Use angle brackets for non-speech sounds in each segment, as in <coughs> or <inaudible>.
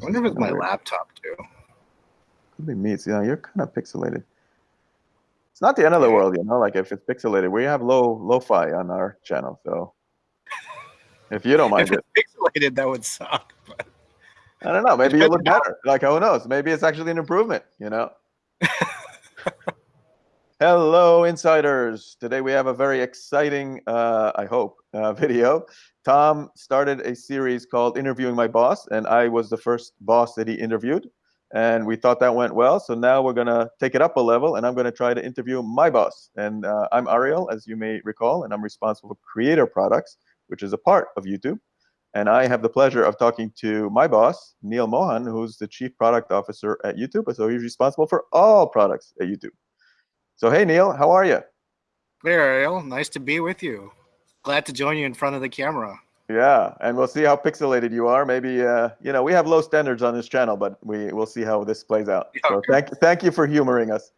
I wonder if it's my weird. laptop too. Could be me. It's, you know, you're kind of pixelated. It's not the end of the world, you know. Like if it's pixelated, we have low lo-fi on our channel, so <laughs> if you don't mind if it's pixelated, that would suck. But... I don't know. Maybe you look better. Like who knows? Maybe it's actually an improvement. You know. <laughs> Hello, insiders. Today we have a very exciting, uh, I hope, uh, <laughs> video. Tom started a series called Interviewing My Boss, and I was the first boss that he interviewed. And we thought that went well. So now we're going to take it up a level, and I'm going to try to interview my boss. And uh, I'm Ariel, as you may recall, and I'm responsible for creator products, which is a part of YouTube. And I have the pleasure of talking to my boss, Neal Mohan, who's the Chief Product Officer at YouTube. So he's responsible for all products at YouTube. So, hey, Neal, how are you? Hey, Ariel. Nice to be with you. Glad to join you in front of the camera. Yeah, and we'll see how pixelated you are. Maybe, uh, you know, we have low standards on this channel, but we, we'll see how this plays out. So thank, thank you for humoring us.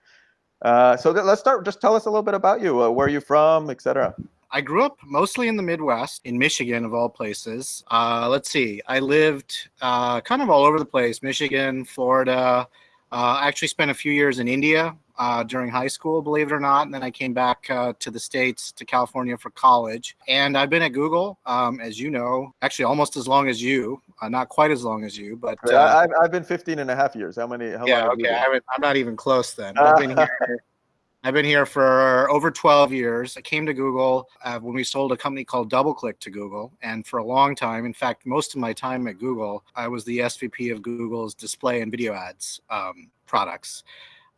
Uh, so let's start. Just tell us a little bit about you. Uh, where are you from, etc. I grew up mostly in the Midwest, in Michigan, of all places. Uh, let's see, I lived uh, kind of all over the place Michigan, Florida. Uh, I actually spent a few years in India uh, during high school, believe it or not. And then I came back uh, to the States, to California for college. And I've been at Google, um, as you know, actually almost as long as you, uh, not quite as long as you, but. Uh, I've, I've been 15 and a half years. How many? How yeah, okay. I am not even close then. <laughs> I've been here I've been here for over 12 years. I came to Google uh, when we sold a company called DoubleClick to Google. And for a long time, in fact, most of my time at Google, I was the SVP of Google's display and video ads um, products.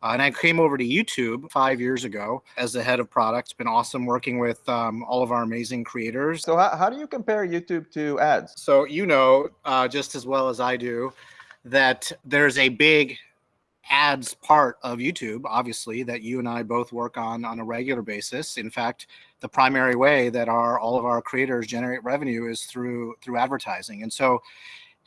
Uh, and I came over to YouTube five years ago as the head of product. It's been awesome working with um, all of our amazing creators. So, how, how do you compare YouTube to ads? So, you know, uh, just as well as I do, that there's a big ads part of YouTube, obviously, that you and I both work on on a regular basis. In fact, the primary way that our all of our creators generate revenue is through through advertising, and so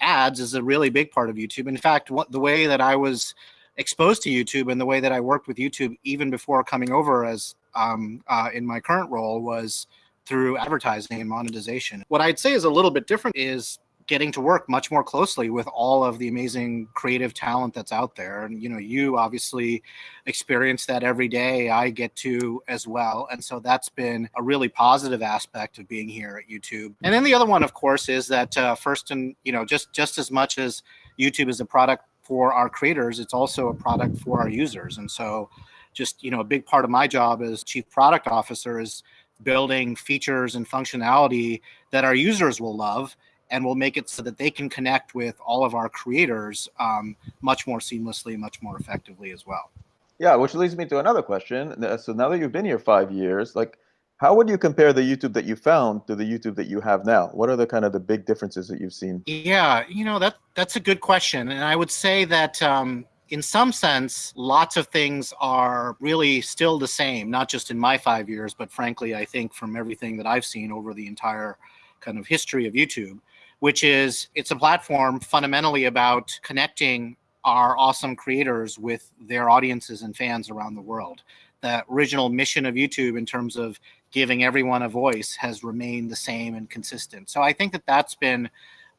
ads is a really big part of YouTube. In fact, what the way that I was exposed to YouTube and the way that I worked with YouTube even before coming over as um, uh, in my current role was through advertising and monetization. What I'd say is a little bit different is getting to work much more closely with all of the amazing creative talent that's out there. And, you know, you obviously experience that every day. I get to as well. And so that's been a really positive aspect of being here at YouTube. And then the other one, of course, is that uh, first and, you know, just, just as much as YouTube is a product for our creators, it's also a product for our users. And so just, you know, a big part of my job as chief product officer is building features and functionality that our users will love and we'll make it so that they can connect with all of our creators um, much more seamlessly, much more effectively as well. Yeah, which leads me to another question. So now that you've been here five years, like, how would you compare the YouTube that you found to the YouTube that you have now? What are the kind of the big differences that you've seen? Yeah, you know that that's a good question, and I would say that um, in some sense, lots of things are really still the same. Not just in my five years, but frankly, I think from everything that I've seen over the entire kind of history of YouTube which is it's a platform fundamentally about connecting our awesome creators with their audiences and fans around the world. The original mission of YouTube in terms of giving everyone a voice has remained the same and consistent. So I think that that's been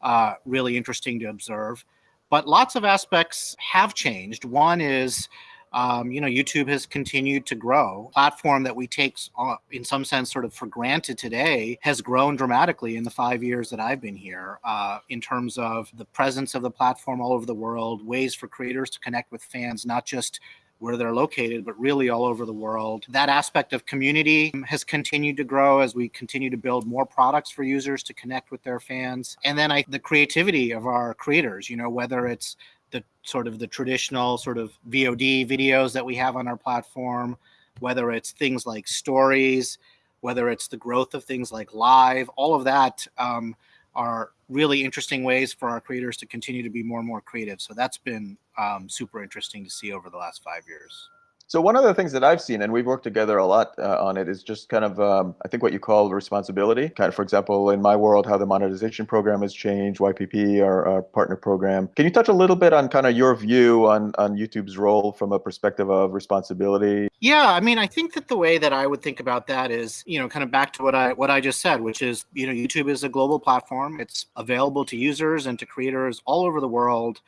uh, really interesting to observe. But lots of aspects have changed. One is um, you know, YouTube has continued to grow. Platform that we take, uh, in some sense, sort of for granted today has grown dramatically in the five years that I've been here uh, in terms of the presence of the platform all over the world, ways for creators to connect with fans, not just where they're located, but really all over the world. That aspect of community has continued to grow as we continue to build more products for users to connect with their fans. And then I, the creativity of our creators, you know, whether it's the sort of the traditional sort of VOD videos that we have on our platform, whether it's things like stories, whether it's the growth of things like live, all of that um, are really interesting ways for our creators to continue to be more and more creative. So that's been um, super interesting to see over the last five years. So one of the things that I've seen, and we've worked together a lot uh, on it, is just kind of um, I think what you call responsibility. Kind of, for example, in my world, how the monetization program has changed, YPP, our, our partner program. Can you touch a little bit on kind of your view on on YouTube's role from a perspective of responsibility? Yeah, I mean, I think that the way that I would think about that is, you know, kind of back to what I what I just said, which is, you know, YouTube is a global platform. It's available to users and to creators all over the world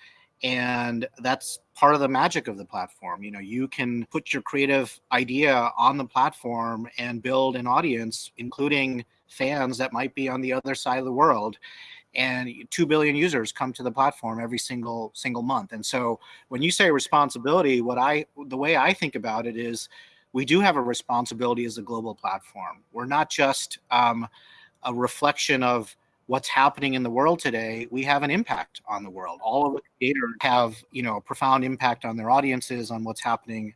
and that's part of the magic of the platform. You know you can put your creative idea on the platform and build an audience including fans that might be on the other side of the world. And 2 billion users come to the platform every single single month. And so when you say responsibility what i the way i think about it is we do have a responsibility as a global platform. We're not just um, a reflection of what's happening in the world today, we have an impact on the world. All of the creators have, you know, a profound impact on their audiences, on what's happening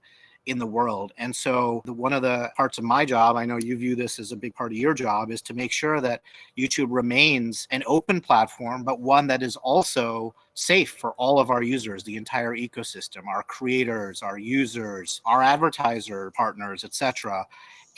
in the world. And so the, one of the parts of my job, I know you view this as a big part of your job, is to make sure that YouTube remains an open platform, but one that is also safe for all of our users, the entire ecosystem, our creators, our users, our advertiser partners, etc.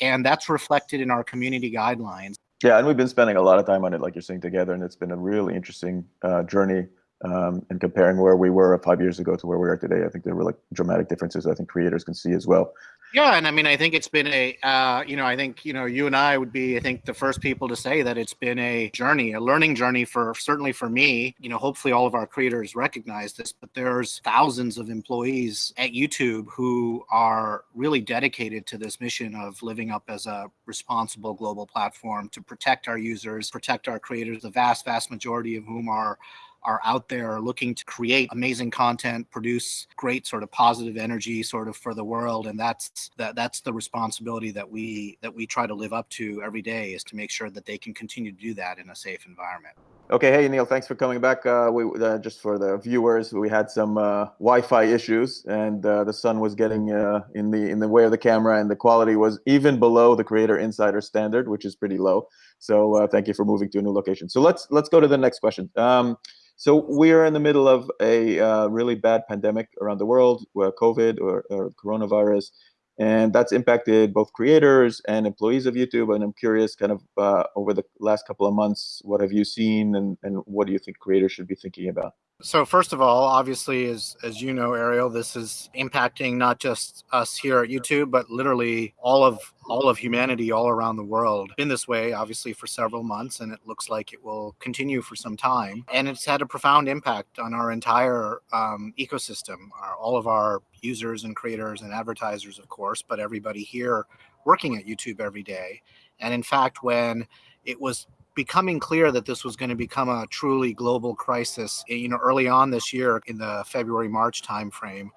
And that's reflected in our community guidelines. Yeah, and we've been spending a lot of time on it, like you're saying, together, and it's been a really interesting uh, journey. Um, and comparing where we were five years ago to where we are today, I think there were like dramatic differences. I think creators can see as well. Yeah, and I mean, I think it's been a, uh, you know, I think you know, you and I would be, I think, the first people to say that it's been a journey, a learning journey for certainly for me. You know, hopefully all of our creators recognize this, but there's thousands of employees at YouTube who are really dedicated to this mission of living up as a responsible global platform to protect our users, protect our creators. The vast, vast majority of whom are are out there looking to create amazing content, produce great sort of positive energy sort of for the world. And that's that that's the responsibility that we that we try to live up to every day is to make sure that they can continue to do that in a safe environment. Okay, hey Neal, thanks for coming back. Uh, we uh, just for the viewers, we had some uh, Wi-Fi issues, and uh, the sun was getting uh, in the in the way of the camera, and the quality was even below the Creator Insider standard, which is pretty low. So uh, thank you for moving to a new location. So let's let's go to the next question. Um, so we're in the middle of a uh, really bad pandemic around the world, where COVID or, or, coronavirus, and that's impacted both creators and employees of YouTube. And I'm curious, kind of uh, over the last couple of months, what have you seen, and, and what do you think creators should be thinking about? So first of all, obviously, as as you know, Ariel, this is impacting not just us here at YouTube, but literally all of all of humanity all around the world. Been this way, obviously, for several months, and it looks like it will continue for some time. And it's had a profound impact on our entire um, ecosystem, our, all of our users and creators and advertisers, of course, but everybody here working at YouTube every day. And in fact, when it was becoming clear that this was going to become a truly global crisis, eh, you know, early on this year in the February March timeframe,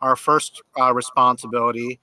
our first uh, responsibility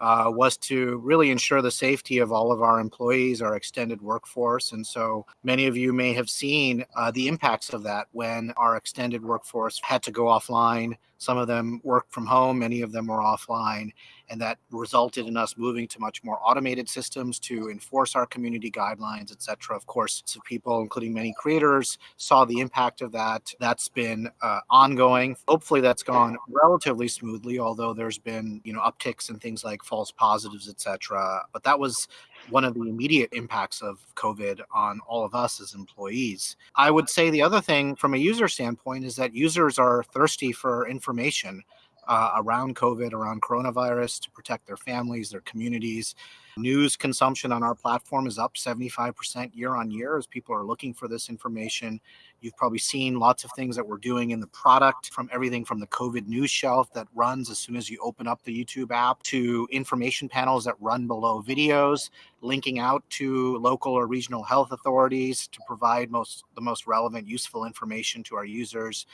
uh, was to really ensure the safety of all of our employees, our extended workforce. And so many of you may have seen uh, the impacts of that when our extended workforce had to go offline. Some of them worked from home, many of them were offline. And that resulted in us moving to much more automated systems to enforce our community guidelines, et cetera. Of course, some people, including many creators, saw the impact of that. That's been uh, ongoing. Hopefully that's gone relatively smoothly, although there's been, you know, upticks and things like false positives, etc. But that was one of the immediate impacts of COVID on all of us as employees. I would say the other thing from a user standpoint is that users are thirsty for information uh, around COVID, around coronavirus to protect their families, their communities. News consumption on our platform is up 75% year on year as people are looking for this information. You've probably seen lots of things that we're doing in the product from everything from the COVID news shelf that runs as soon as you open up the YouTube app to information panels that run below videos, linking out to local or regional health authorities to provide most the most relevant, useful information to our users.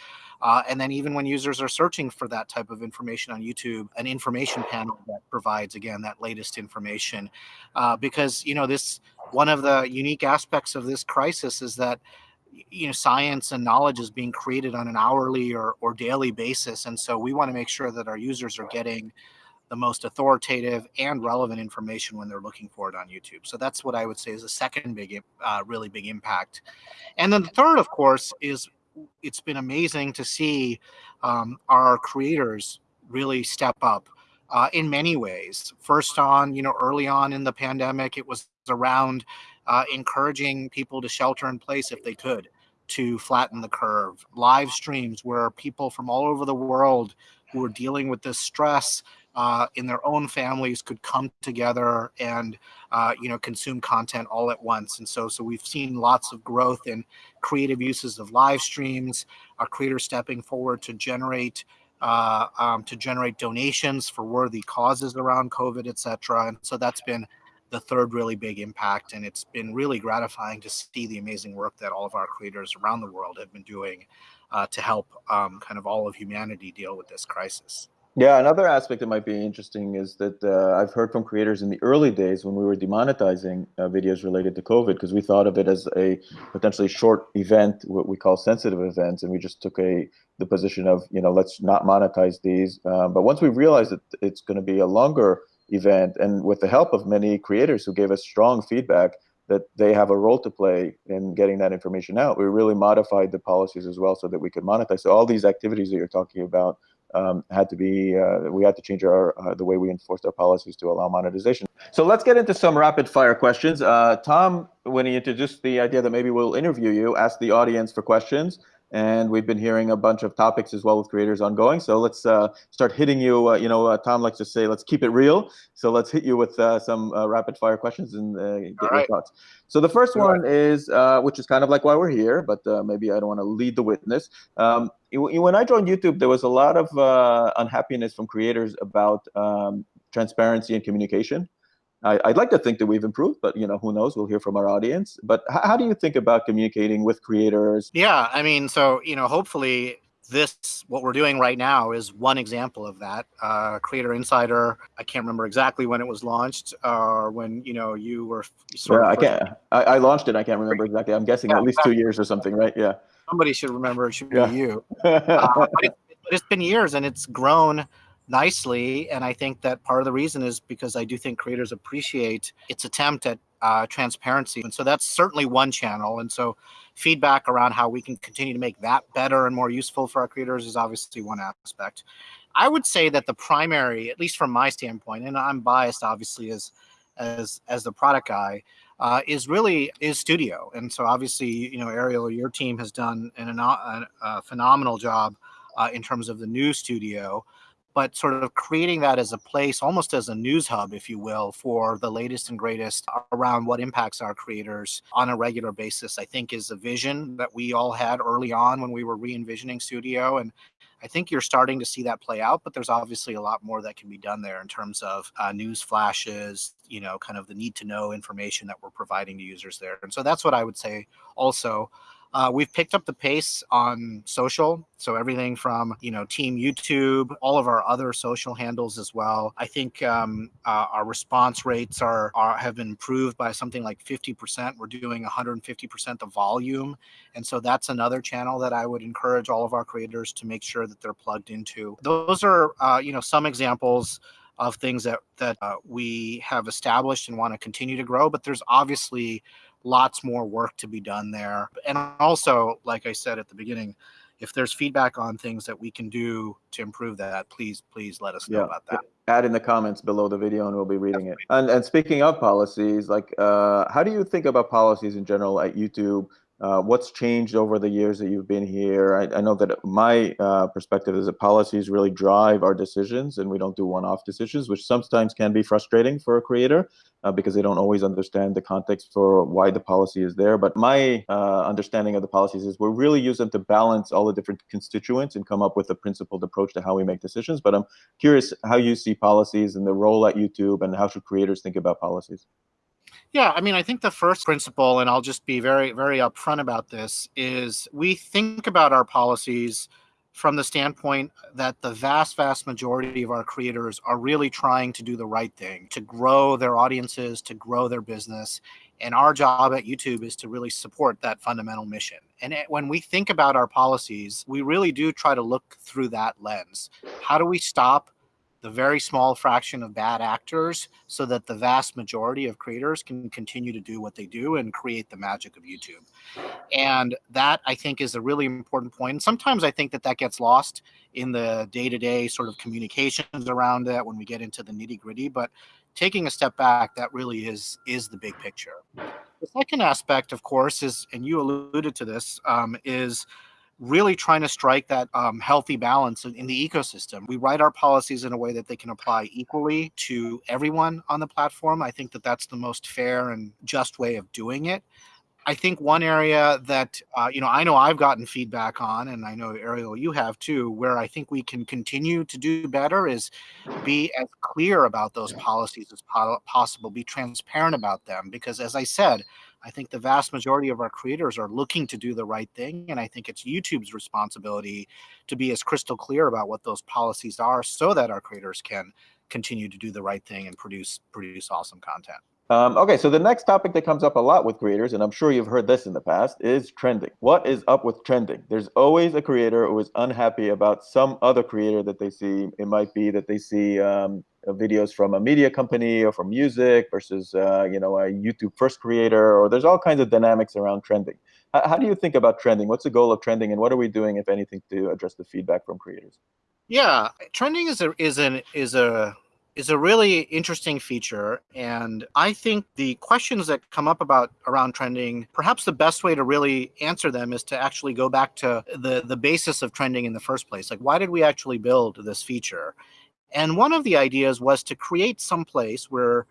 Uh, and then even when users are searching for that type of information on YouTube, an information panel that provides again that latest information uh, because you know this one of the unique aspects of this crisis is that you know science and knowledge is being created on an hourly or, or daily basis and so we want to make sure that our users are getting the most authoritative and relevant information when they're looking for it on youtube so that's what i would say is a second big uh, really big impact and then the third of course is it's been amazing to see um, our creators really step up uh, in many ways. First, on you know, early on in the pandemic, it was around uh, encouraging people to shelter in place if they could to flatten the curve. Live streams where people from all over the world who are dealing with this stress uh, in their own families could come together and uh, you know consume content all at once. And so so we've seen lots of growth in creative uses of live streams, our creators stepping forward to generate uh, um, to generate donations for worthy causes around COVID, et cetera. And so that's been the third really big impact. And it's been really gratifying to see the amazing work that all of our creators around the world have been doing uh, to help um, kind of all of humanity deal with this crisis. Yeah, another aspect that might be interesting is that uh, I've heard from creators in the early days when we were demonetizing uh, videos related to COVID because we thought of it as a potentially short event, what we call sensitive events, and we just took a the position of you know let's not monetize these. Uh, but once we realized that it's going to be a longer event, and with the help of many creators who gave us strong feedback that they have a role to play in getting that information out, we really modified the policies as well so that we could monetize. So all these activities that you're talking about um, had to be, uh, we had to change our uh, the way we enforced our policies to allow monetization. So let's get into some rapid fire questions. Uh, Tom, when he introduced the idea that maybe we'll interview you, asked the audience for questions. And we've been hearing a bunch of topics as well with creators ongoing. So let's uh, start hitting you. Uh, you know, uh, Tom likes to say, let's keep it real. So let's hit you with some rapid fire questions and get All your right. thoughts. So the first one is, which is kind of like why we're here, but maybe I don't want to lead the witness. Um, when I joined YouTube, there was a lot of uh, unhappiness from creators about um, transparency and communication. I, would like to think that we've improved, but you know, who knows? We'll hear from our audience. But how do you think about communicating with creators? Yeah, I mean, so you know, hopefully this what we're doing right now is one example of that uh, creator insider i can't remember exactly when it was launched or when you know you were sort yeah, i can't I, I, launched it i can't remember exactly i'm guessing yeah, at least two years or something right yeah somebody should remember. It should be yeah. you. <laughs> uh, but, it, but it's been years, and it's grown nicely. And I think that part of the reason is because I do think creators appreciate its attempt at uh, transparency. And so that's certainly one channel. And so feedback around how we can continue to make that better and more useful for our creators is obviously one aspect. I would say that the primary, at least from my standpoint, and I'm biased obviously as as as the product guy, uh, is really is studio. And so obviously, you know, Ariel, your team has done an, a, a phenomenal job uh, in terms of the new studio, but sort of creating that as a place, almost as a news hub, if you will, for the latest and greatest around what impacts our creators on a regular basis, I think is a vision that we all had early on when we were re-envisioning studio. And I think you're starting to see that play out, but there's obviously a lot more that can be done there in terms of uh, news flashes, you know, kind of the need to know information that we're providing to users there. And so that's what I would say also. Uh, we've picked up the pace on social. So everything from, you know, Team YouTube, all of our other social handles as well. I think um, uh, our response rates are, are have been improved by something like 50%. We're doing 150% the volume. And so that's another channel that I would encourage all of our creators to make sure that they're plugged into. Those are, uh, you know, some examples of things that that uh, we have established and want to continue to grow. But there's obviously lots more work to be done there. And also, like I said at the beginning, if there's feedback on things that we can do to improve that, please, please let us know yeah. about that. Add in the comments below the video and we'll be reading it. And, and speaking of policies, like, uh, how do you think about policies in general at YouTube? Uh, what's changed over the years that you've been here? I, I know that my uh, perspective is that policies really drive our decisions and we don't do one-off decisions, which sometimes can be frustrating for a creator uh, because they don't always understand the context for why the policy is there. But my uh, understanding of the policies is we really use them to balance all the different constituents and come up with a principled approach to how we make decisions. But I'm curious how you see policies and the role at YouTube and how should creators think about policies? Yeah, I mean, I think the first principle, and I'll just be very, very upfront about this, is we think about our policies from the standpoint that the vast, vast majority of our creators are really trying to do the right thing, to grow their audiences, to grow their business. And our job at YouTube is to really support that fundamental mission. And it, when we think about our policies, we really do try to look through that lens. How do we stop the very small fraction of bad actors so that the vast majority of creators can continue to do what they do and create the magic of YouTube. And that I think is a really important point. And sometimes I think that that gets lost in the day to day sort of communications around that when we get into the nitty gritty. But taking a step back, that really is is the big picture. The second aspect, of course, is, and you alluded to this, um, is really trying to strike that um, healthy balance in the ecosystem. We write our policies in a way that they can apply equally to everyone on the platform. I think that that's the most fair and just way of doing it. I think one area that uh, you know I know I've gotten feedback on, and I know Ariel you have too, where I think we can continue to do better is be as clear about those policies as po possible, be transparent about them, because as I said, I think the vast majority of our creators are looking to do the right thing, and I think it's YouTube's responsibility to be as crystal clear about what those policies are, so that our creators can continue to do the right thing and produce produce awesome content. Um, okay, so the next topic that comes up a lot with creators, and I'm sure you've heard this in the past, is trending. What is up with trending? There's always a creator who is unhappy about some other creator that they see. It might be that they see um, videos from a media company or from music versus uh, you know a YouTube first creator, or there's all kinds of dynamics around trending. How, how do you think about trending? What's the goal of trending, and what are we doing, if anything, to address the feedback from creators? Yeah, trending is a is an is a is a really interesting feature. And I think the questions that come up about around trending, perhaps the best way to really answer them is to actually go back to the, the basis of trending in the first place. Like, why did we actually build this feature? And one of the ideas was to create some place where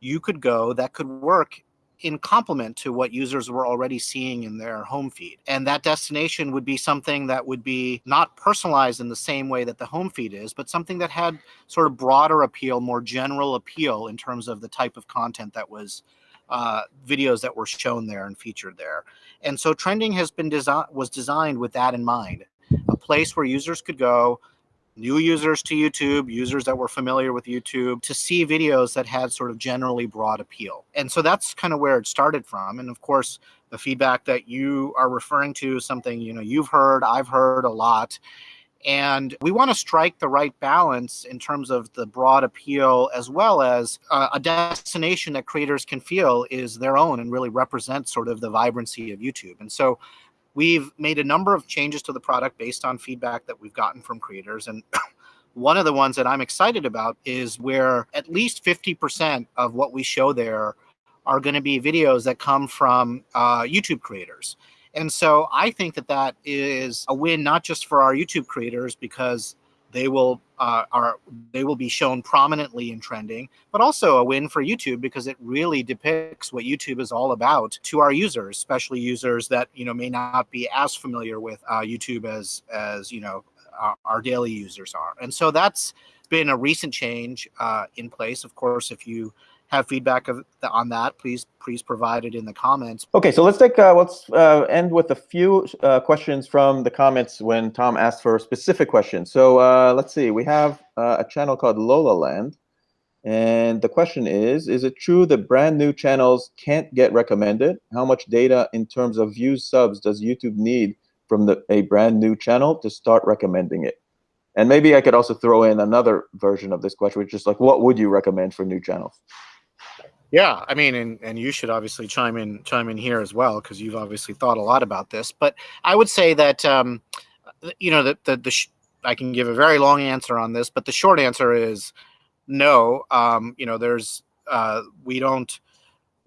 you could go that could work in complement to what users were already seeing in their home feed. And that destination would be something that would be not personalized in the same way that the home feed is, but something that had sort of broader appeal, more general appeal in terms of the type of content that was uh, videos that were shown there and featured there. And so trending has been was designed with that in mind, a place where users could go new users to YouTube, users that were familiar with YouTube, to see videos that had sort of generally broad appeal. And so that's kind of where it started from. And of course, the feedback that you are referring to, something you know you've heard, I've heard a lot. And we want to strike the right balance in terms of the broad appeal, as well as uh, a destination that creators can feel is their own and really represents sort of the vibrancy of YouTube. And so We've made a number of changes to the product based on feedback that we've gotten from creators. And <coughs> one of the ones that I'm excited about is where at least 50% of what we show there are going to be videos that come from uh, YouTube creators. And so I think that that is a win, not just for our YouTube creators, because they will uh, are they will be shown prominently in trending, but also a win for YouTube because it really depicts what YouTube is all about to our users, especially users that you know may not be as familiar with uh, YouTube as as you know our, our, daily users are. And so that's been a recent change uh, in place. Of course, if you have feedback of on that, please please provide it in the comments. Okay, so let's take uh, let's uh, end with a few uh, questions from the comments when Tom asked for a specific question. So uh, let's see, we have uh, a channel called Lola Land, and the question is: Is it true that brand new channels can't get recommended? How much data in terms of views, subs does YouTube need from the, a brand new channel to start recommending it? And maybe I could also throw in another version of this question, which is like, what would you recommend for new channels? Yeah, I mean, and, and you should obviously chime in chime in here as well because you've obviously thought a lot about this. But I would say that um, you know that the, the, the I can give a very long answer on this, but the short answer is no. Um, you know, there's uh, we don't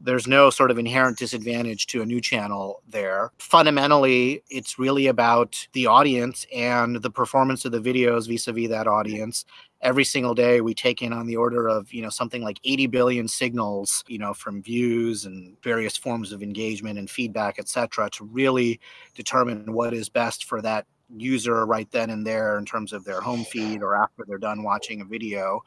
there's no sort of inherent disadvantage to a new channel there. Fundamentally, it's really about the audience and the performance of the videos vis-a-vis that audience. Every single day we take in on the order of, you know, something like 80 billion signals, you know, from views and various forms of engagement and feedback, etc., to really determine what is best for that user right then and there in terms of their home feed or after they're done watching a video.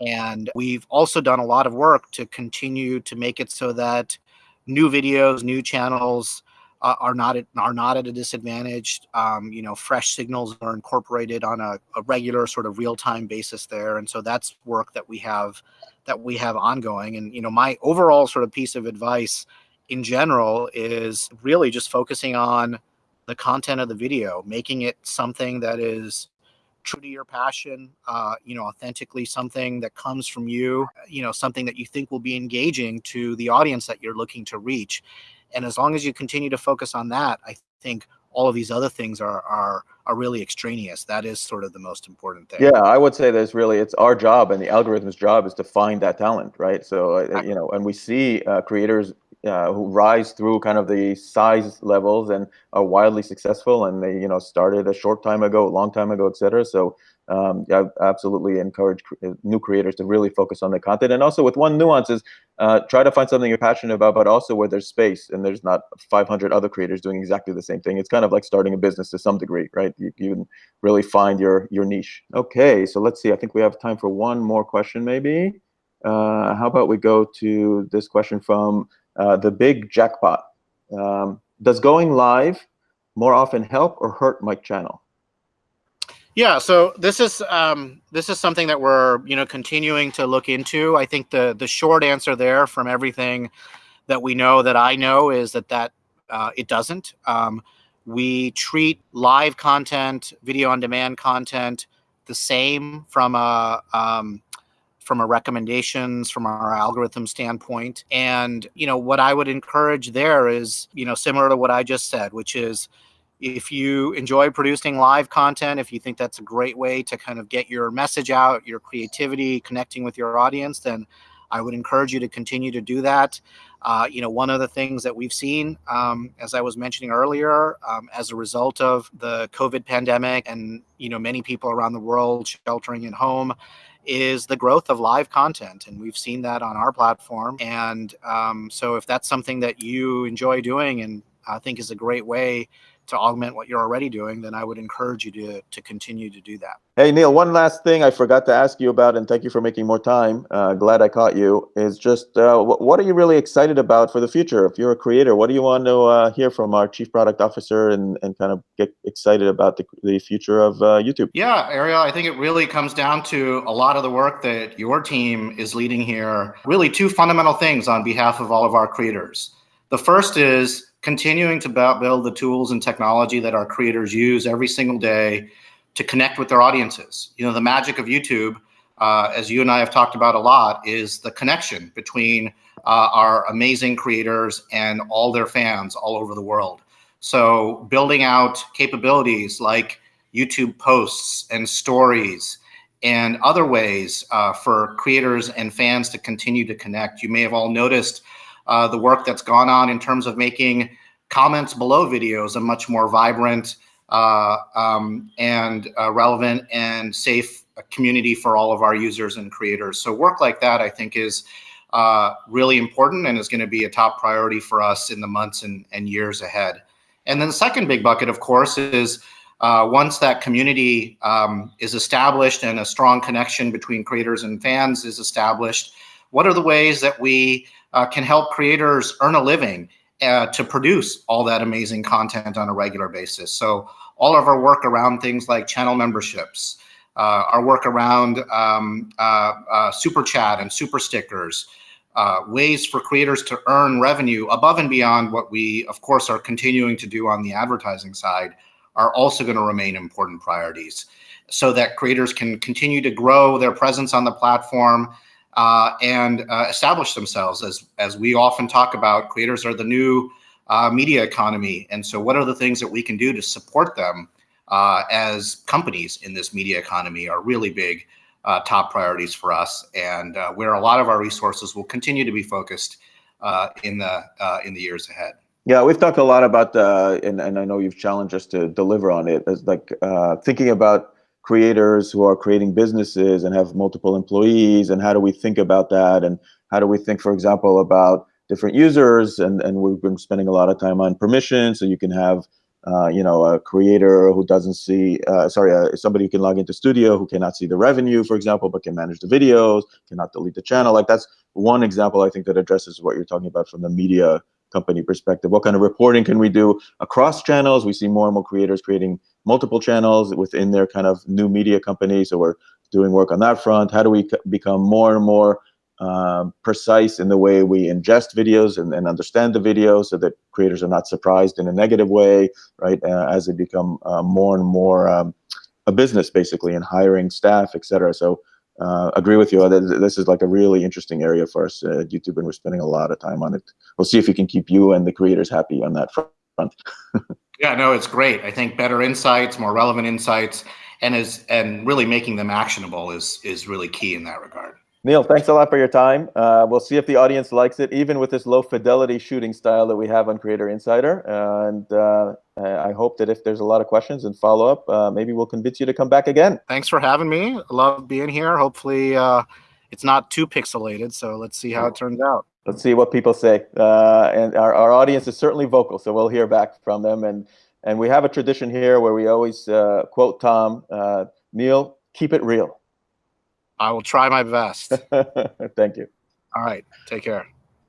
And we've also done a lot of work to continue to make it so that new videos, new channels uh, are not at, are not at a disadvantage. Um, you know, fresh signals are incorporated on a, a regular sort of real time basis there, and so that's work that we have that we have ongoing. And you know, my overall sort of piece of advice in general is really just focusing on the content of the video, making it something that is true to your passion, uh, you know, authentically something that comes from you, you know, something that you think will be engaging to the audience that you're looking to reach. And as long as you continue to focus on that, I think all of these other things are are are really extraneous. That is sort of the most important thing. Yeah, I would say there's really it's our job and the algorithm's job is to find that talent, right? So uh, you know, and we see uh, creators uh, who rise through kind of the size levels and are wildly successful, and they you know started a short time ago, a long time ago, etc. So um, I absolutely encourage uh, new creators to really focus on the content. And also with one nuance is uh, try to find something you're passionate about, but also where there's space and there's not 500 other creators doing exactly the same thing. It's kind of like starting a business to some degree, right? You, you can really find your, your niche. Okay, so let's see. I think we have time for one more question maybe. Uh, how about we go to this question from uh, the big jackpot. Um, does going live more often help or hurt my channel? Yeah, so this is um, this is something that we're you know continuing to look into. I think the the short answer there, from everything that we know that I know, is that that uh, it doesn't. Um, we treat live content, video on demand content, the same from a um, from a recommendations from our algorithm standpoint. And you know what I would encourage there is you know similar to what I just said, which is if you enjoy producing live content, if you think that's a great way to kind of get your message out, your creativity, connecting with your audience, then I would encourage you to continue to do that. Uh, you know, one of the things that we've seen, um, as I was mentioning earlier, um, as a result of the COVID pandemic and, you know, many people around the world sheltering at home, is the growth of live content. And we've seen that on our platform. And um, so if that's something that you enjoy doing and I think is a great way to augment what you're already doing, then I would encourage you to, to continue to do that. Hey, Neal, one last thing I forgot to ask you about, and thank you for making more time. Uh, glad I caught you. Is just uh, what are you really excited about for the future? If you're a creator, what do you want to uh, hear from our chief product officer and, and kind of get excited about the, the future of uh, YouTube? Yeah, Ariel, I think it really comes down to a lot of the work that your team is leading here. Really, two fundamental things on behalf of all of our creators. The first is continuing to build the tools and technology that our creators use every single day to connect with their audiences. You know, the magic of YouTube, uh, as you and I have talked about a lot, is the connection between uh, our amazing creators and all their fans all over the world. So building out capabilities like YouTube posts and stories and other ways uh, for creators and fans to continue to connect. You may have all noticed uh, the work that's gone on in terms of making comments below videos a much more vibrant uh, um, and uh, relevant and safe community for all of our users and creators. So work like that, I think, is uh, really important and is going to be a top priority for us in the months and, and years ahead. And then the second big bucket, of course, is uh, once that community um, is established and a strong connection between creators and fans is established, what are the ways that we uh, can help creators earn a living uh, to produce all that amazing content on a regular basis. So all of our work around things like channel memberships, uh, our work around um, uh, uh super chat and super stickers, uh, ways for creators to earn revenue above and beyond what we, of course, are continuing to do on the advertising side are also going to remain important priorities so that creators can continue to grow their presence on the platform uh, and uh, establish themselves. As, as we often talk about, creators are the new uh, media economy. And so what are the things that we can do to support them uh, as companies in this media economy are really big uh, top priorities for us and uh, where a lot of our resources will continue to be focused in, the, in the years ahead. Yeah, we've talked a lot about, and, and I know you've challenged us to deliver on it, as like thinking about creators who are creating businesses and have multiple employees and how do we think about that? And how do we think for example about different users? And and we've been spending a lot of time on permission so you can have uh, you know a creator who doesn't see uh, sorry uh, somebody who can log into studio who cannot see the revenue for example but can manage the videos cannot delete the channel. Like that's one example i think that addresses what you're talking about from the media company perspective. What kind of reporting can we do across channels? We see more and more creators creating multiple channels within their kind of new media company. So we're doing work on that front. How do we become more and more um, precise in the way we ingest videos and, and, understand the video so that creators are not surprised in a negative way, right? Uh, as they become uh, more and more um, a business basically and hiring staff, etc. So uh, agree with you. This is like a really interesting area for us at YouTube, and we're spending a lot of time on it. We'll see if we can keep you and the creators happy on that front. <laughs> yeah, no, it's great. I think better insights, more relevant insights, and is and really making them actionable is is really key in that regard. Neal, thanks a lot for your time. Uh, we'll see if the audience likes it, even with this low fidelity shooting style that we have on Creator Insider. Uh, and uh, I hope that if there's a lot of questions and follow up, uh, maybe we'll convince you to come back again. Thanks for having me. I love being here. Hopefully, uh, it's not too pixelated. So let's see how it turns out. Let's see what people say. Uh, and our, our audience is certainly vocal, so we'll hear back from them. And and we have a tradition here where we always quote Tom, Neal, keep it real. I will try my best. <laughs> Thank you. All right. Take care.